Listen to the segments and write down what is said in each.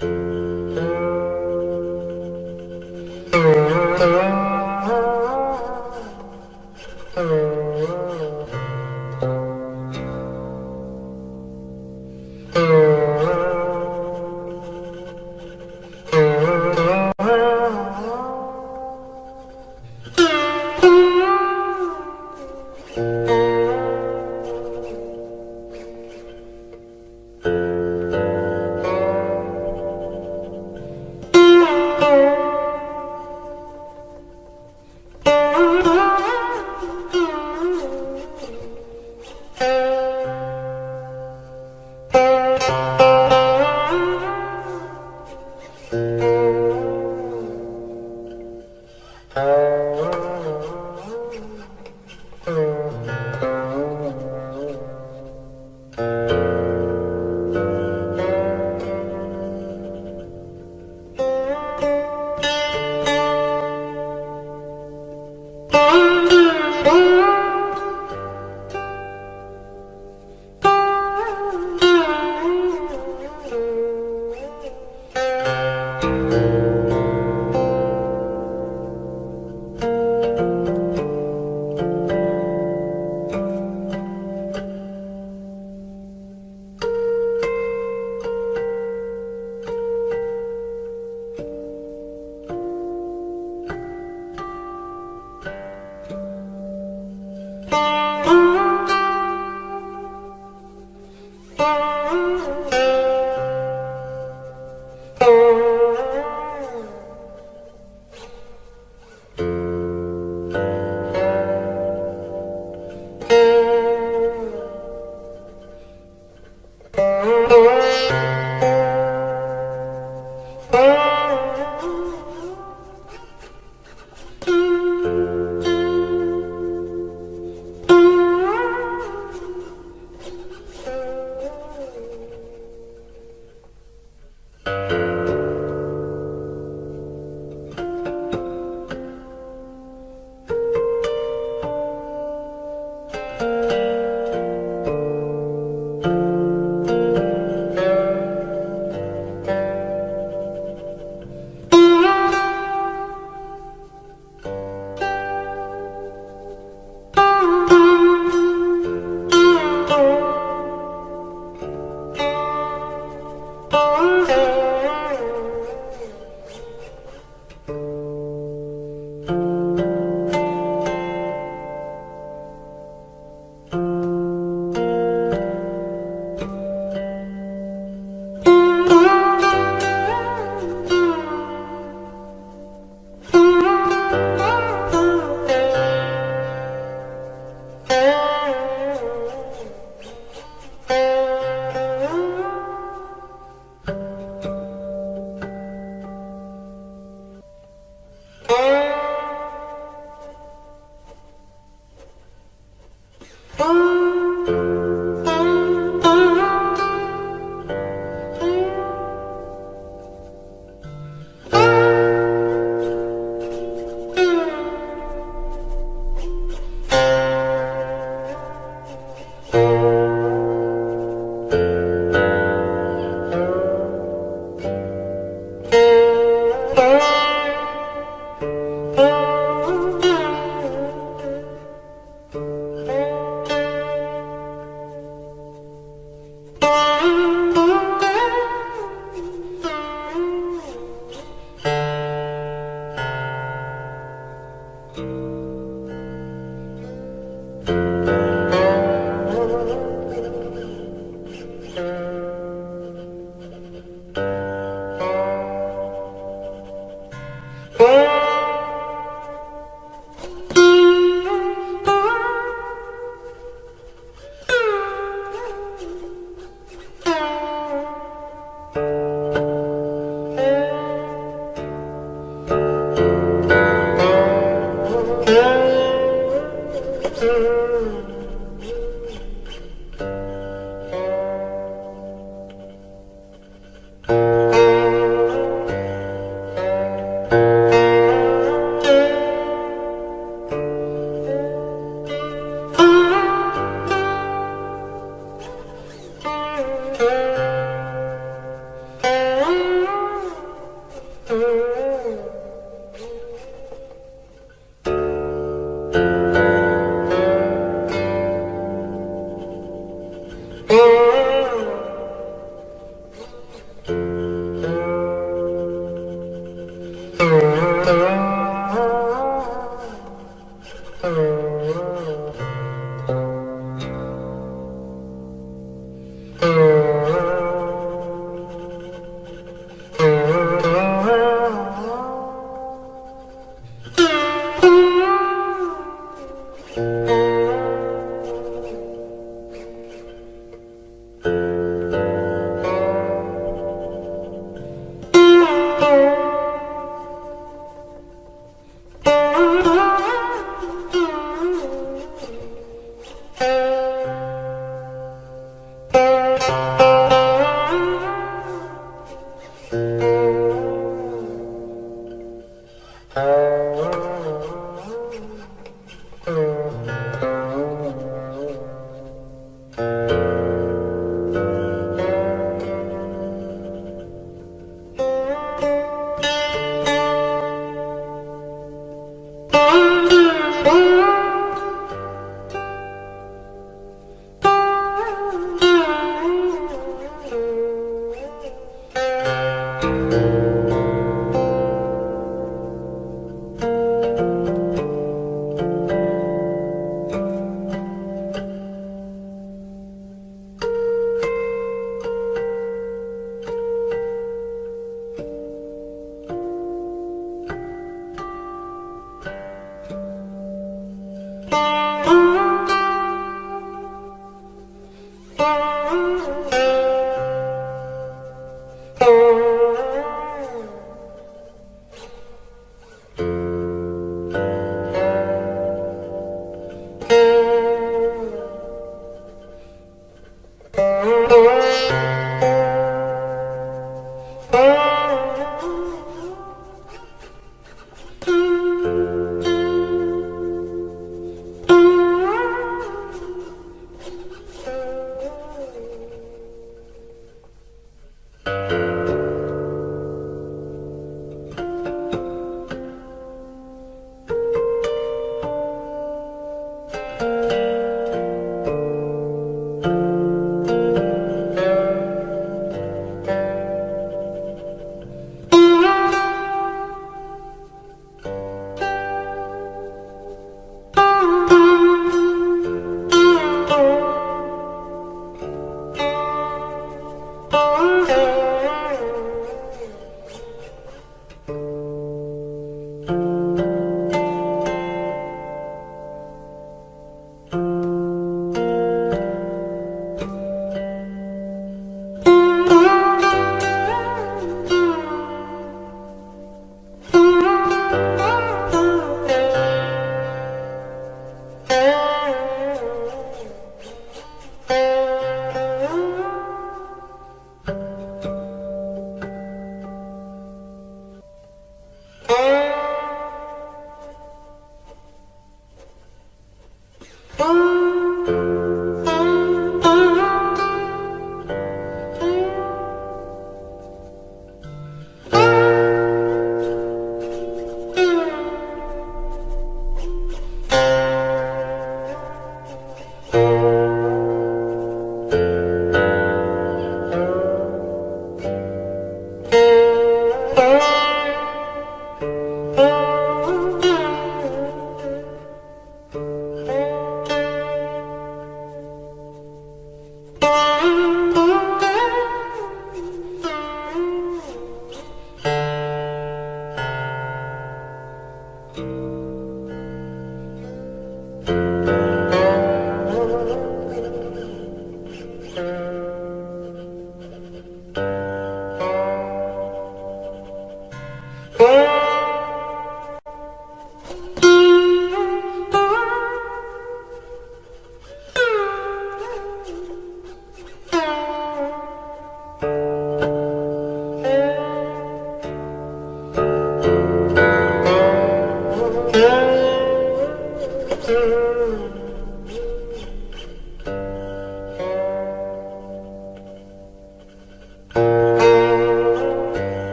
Thank you.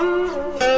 Mm-hmm.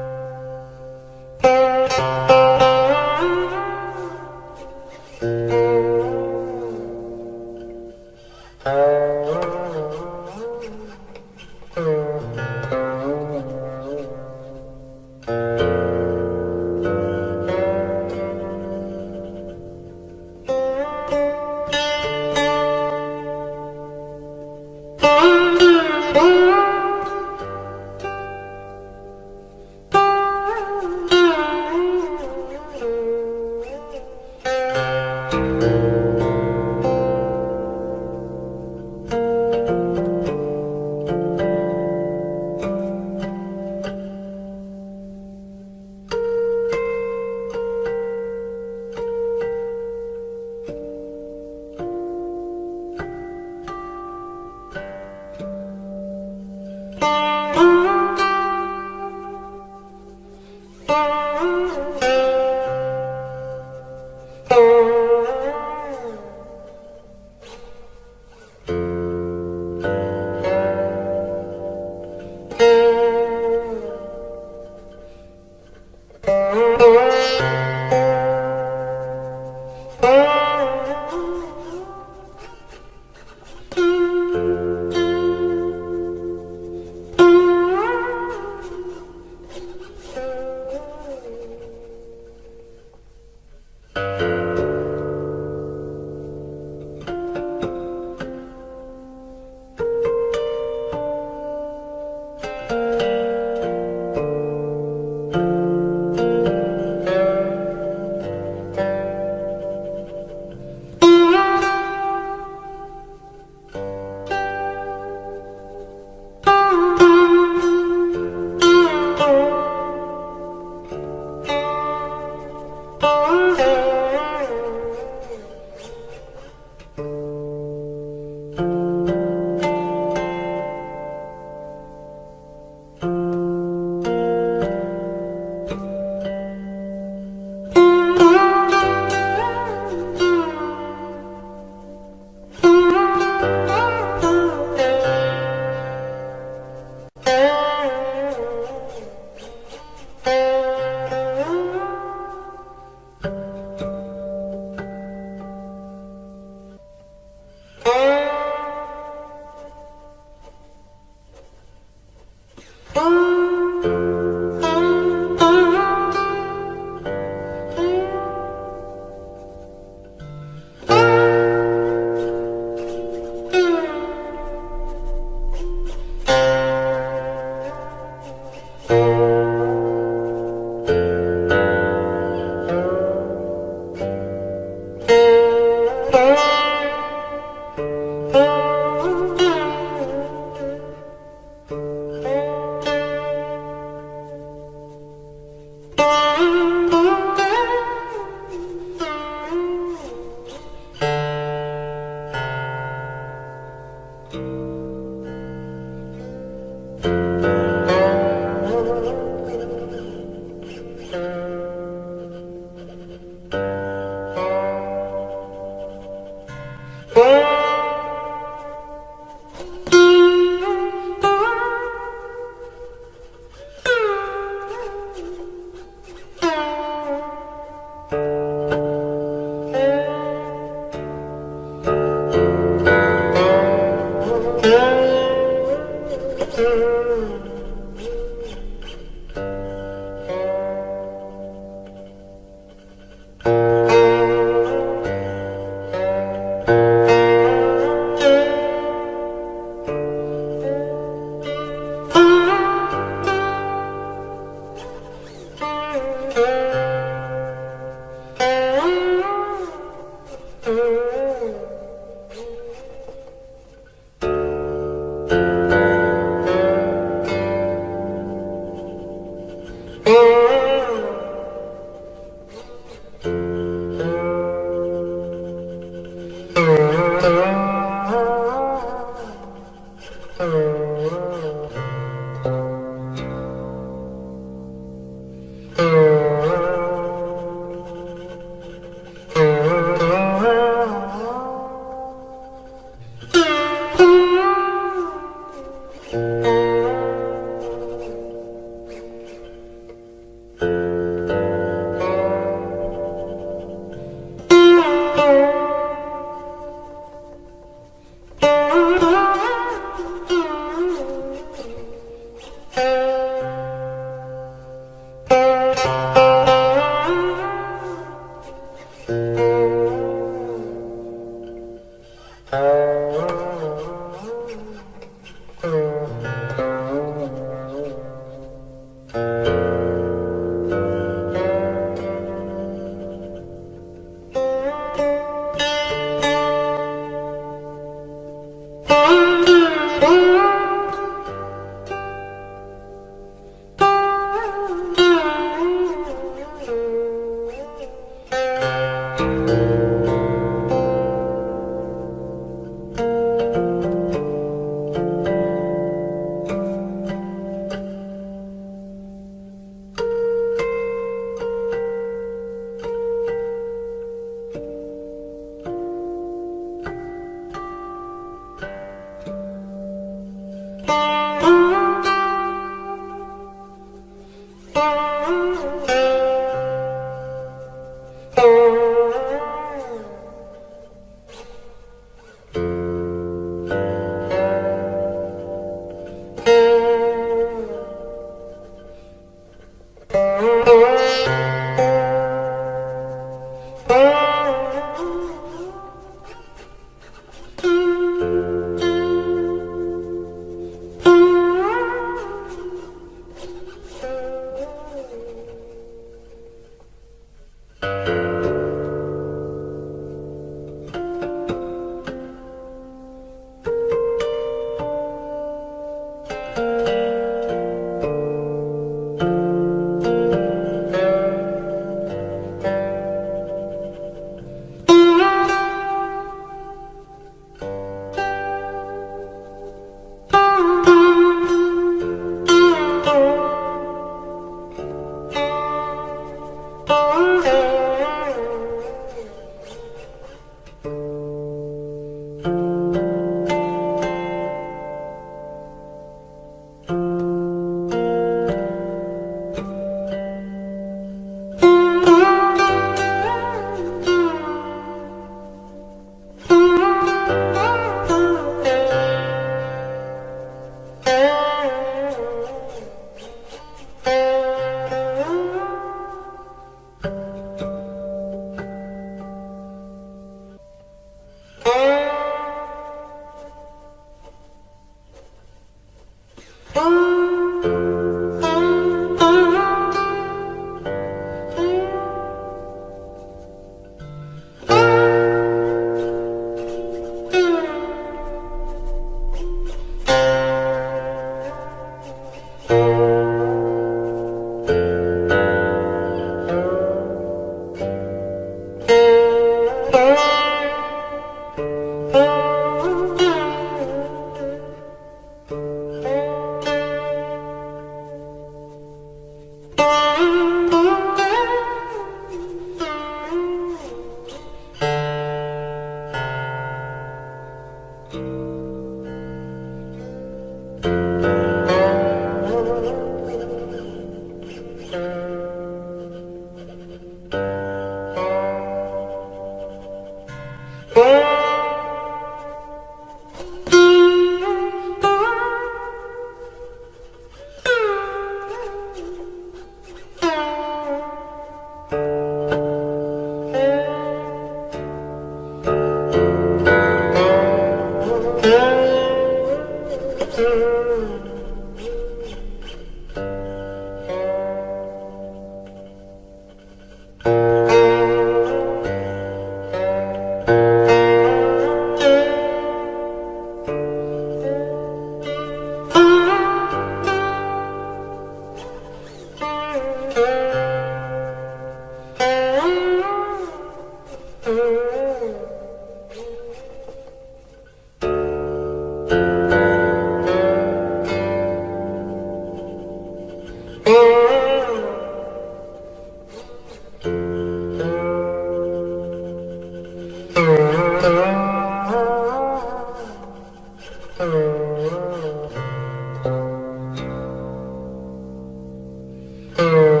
Uh...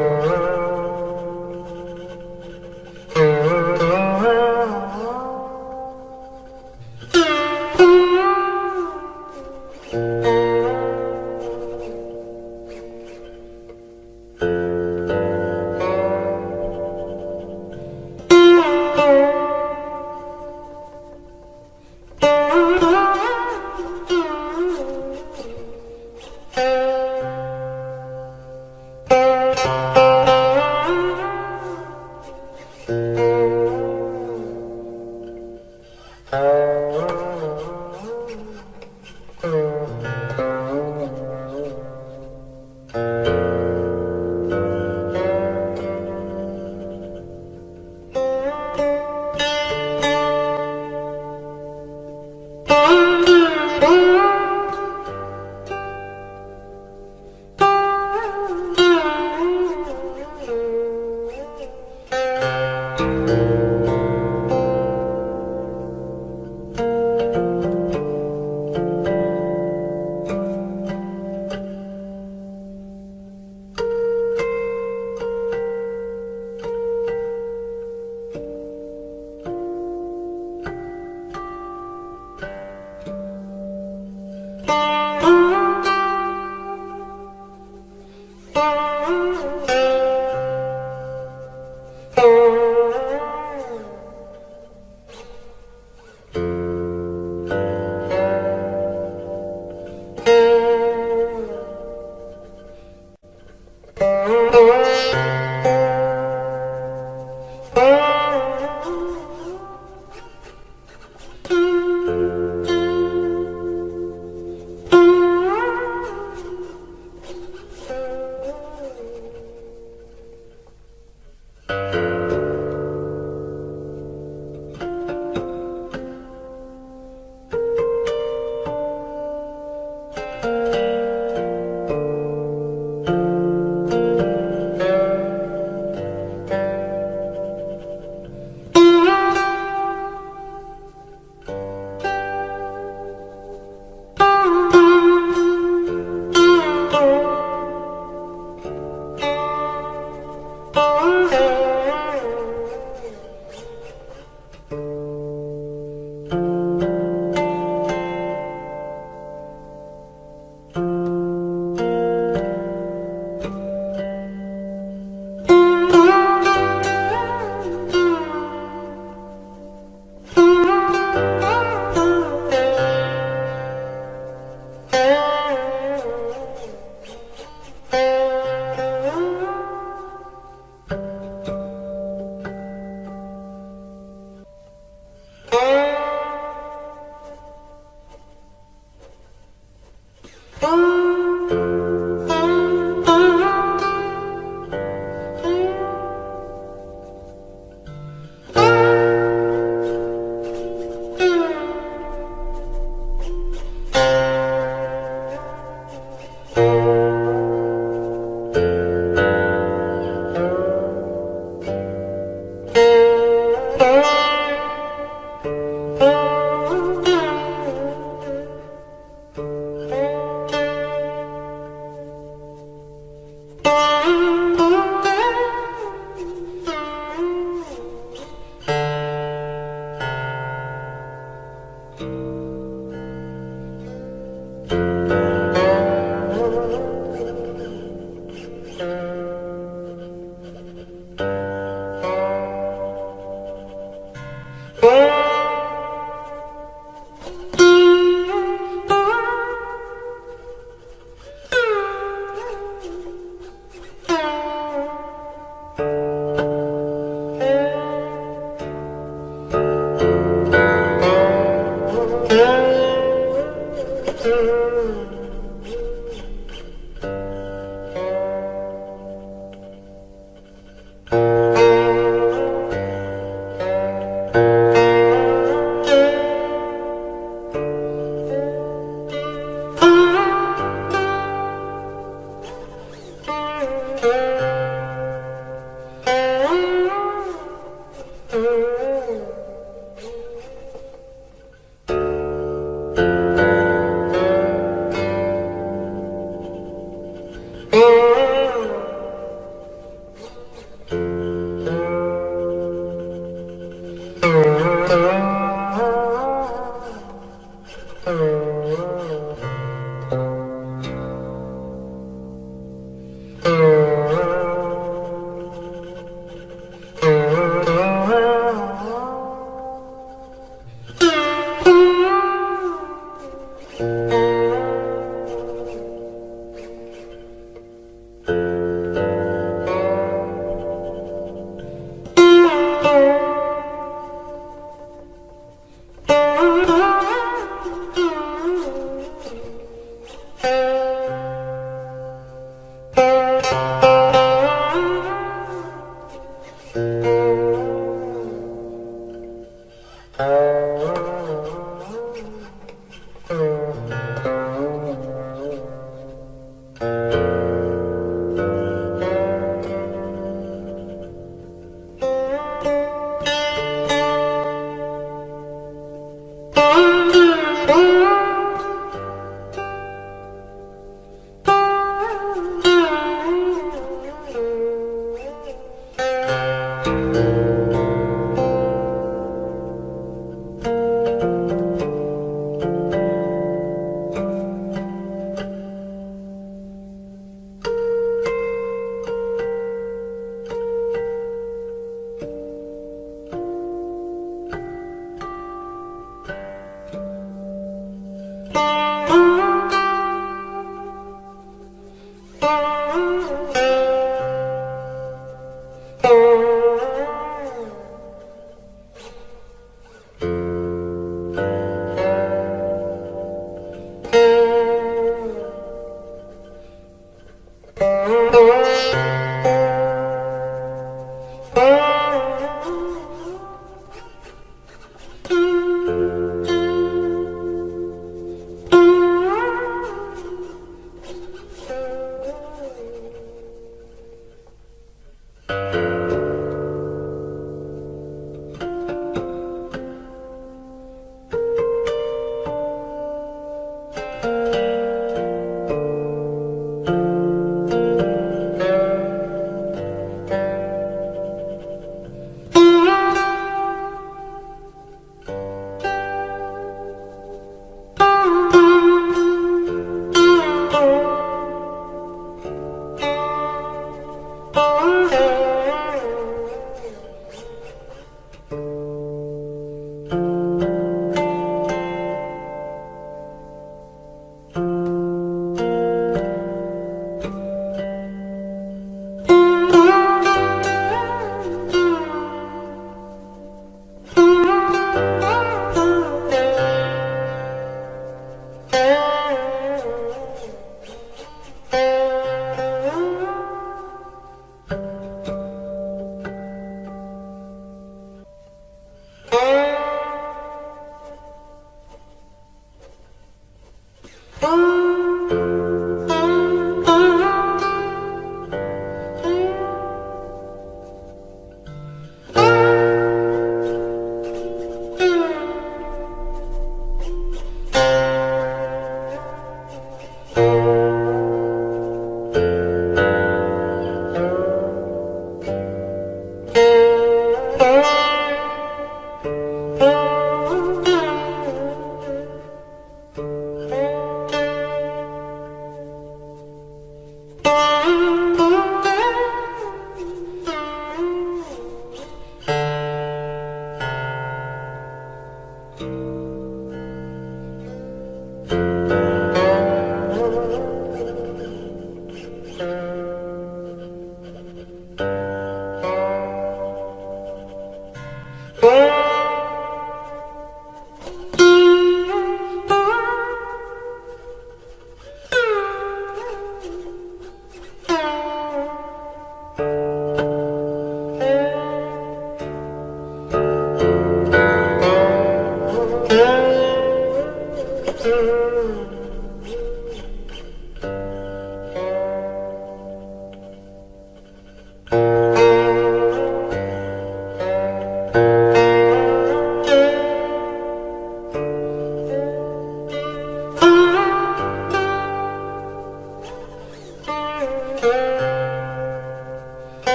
Música